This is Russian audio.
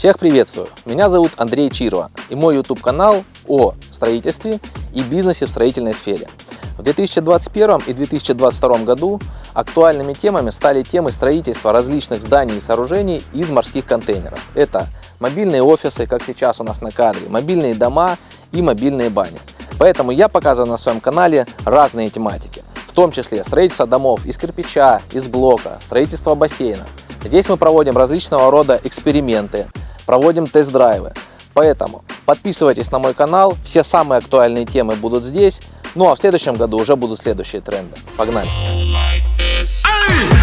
Всех приветствую! Меня зовут Андрей Чирова и мой YouTube канал о строительстве и бизнесе в строительной сфере. В 2021 и 2022 году актуальными темами стали темы строительства различных зданий и сооружений из морских контейнеров. Это мобильные офисы, как сейчас у нас на кадре, мобильные дома и мобильные бани. Поэтому я показываю на своем канале разные тематики, в том числе строительство домов из кирпича, из блока, строительство бассейна. Здесь мы проводим различного рода эксперименты, проводим тест-драйвы. Поэтому подписывайтесь на мой канал, все самые актуальные темы будут здесь. Ну а в следующем году уже будут следующие тренды. Погнали! Ай!